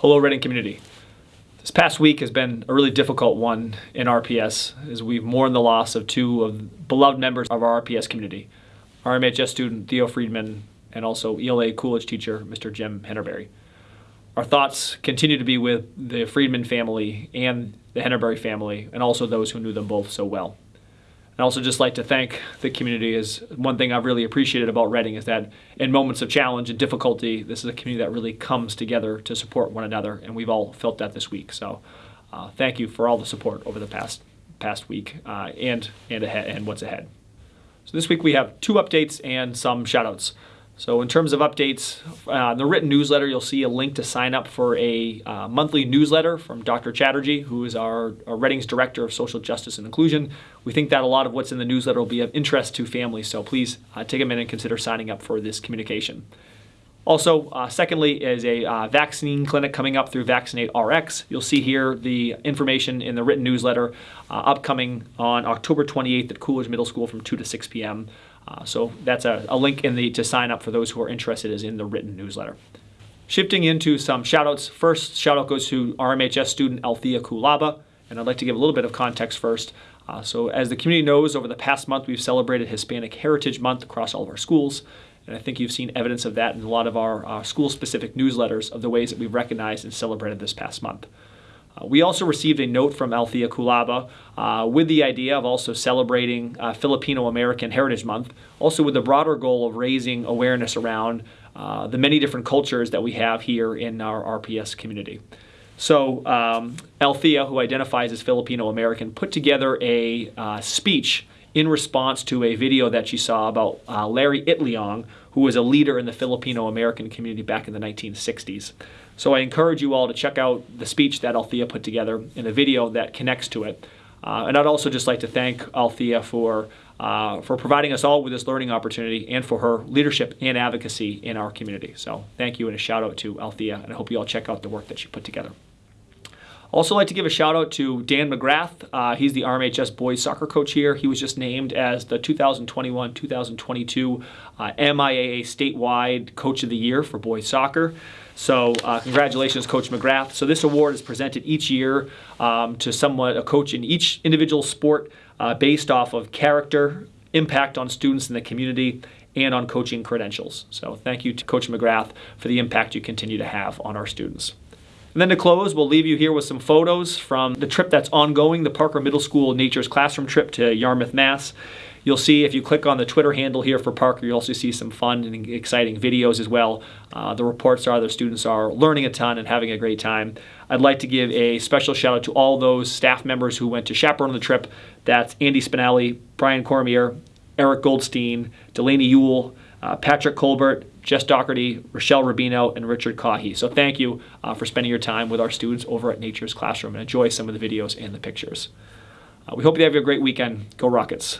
Hello, Reading community. This past week has been a really difficult one in RPS as we've mourned the loss of two of beloved members of our RPS community, RMHS student Theo Friedman and also ELA Coolidge teacher Mr. Jim Hennerberry. Our thoughts continue to be with the Friedman family and the Hennerberry family and also those who knew them both so well. I'd also just like to thank the community is one thing I've really appreciated about Reading is that in moments of challenge and difficulty, this is a community that really comes together to support one another, and we've all felt that this week. So uh, thank you for all the support over the past past week uh, and and ahead and what's ahead. So this week we have two updates and some shoutouts. So in terms of updates, uh, the written newsletter, you'll see a link to sign up for a uh, monthly newsletter from Dr. Chatterjee, who is our, our, Reading's Director of Social Justice and Inclusion. We think that a lot of what's in the newsletter will be of interest to families, so please uh, take a minute and consider signing up for this communication. Also, uh, secondly, is a uh, vaccine clinic coming up through VaxinateRX. You'll see here the information in the written newsletter uh, upcoming on October 28th at Coolidge Middle School from 2 to 6 p.m. Uh, so that's a, a, link in the to sign up for those who are interested is in the written newsletter. Shifting into some shoutouts. First shout out goes to RMHS student Althea Kulaba, and I'd like to give a little bit of context first. Uh, so as the community knows, over the past month we've celebrated Hispanic Heritage Month across all of our schools. And I think you've seen evidence of that in a lot of our uh, school-specific newsletters of the ways that we've recognized and celebrated this past month. Uh, we also received a note from Althea Kulaba uh, with the idea of also celebrating uh, Filipino American Heritage Month, also with the broader goal of raising awareness around uh, the many different cultures that we have here in our RPS community. So um, Althea, who identifies as Filipino American, put together a uh, speech in response to a video that she saw about uh, Larry Itliong, who was a leader in the Filipino American community back in the 1960s. So I encourage you all to check out the speech that Althea put together in a video that connects to it. Uh, and I'd also just like to thank Althea for, uh, for providing us all with this learning opportunity and for her leadership and advocacy in our community. So thank you and a shout out to Althea, and I hope you all check out the work that she put together. Also like to give a shout out to Dan McGrath. Uh, he's the RMHS boys soccer coach here. He was just named as the 2021-2022 uh, MIAA statewide coach of the year for boys soccer. So uh, congratulations, Coach McGrath. So this award is presented each year um, to someone, a coach in each individual sport uh, based off of character, impact on students in the community, and on coaching credentials. So thank you to Coach McGrath for the impact you continue to have on our students. And then to close, we'll leave you here with some photos from the trip that's ongoing, the Parker Middle School Nature's Classroom trip to Yarmouth, Mass. You'll see if you click on the Twitter handle here for Parker, you'll also see some fun and exciting videos as well. Uh, the reports are the students are learning a ton and having a great time. I'd like to give a special shout out to all those staff members who went to chaperone the trip. That's Andy Spinelli, Brian Cormier, Eric Goldstein, Delaney Ewell, uh, Patrick Colbert, Jess Doherty, Rochelle Rubino, and Richard Cahy. So thank you uh, for spending your time with our students over at Nature's Classroom and enjoy some of the videos and the pictures. Uh, we hope you have a great weekend. Go Rockets.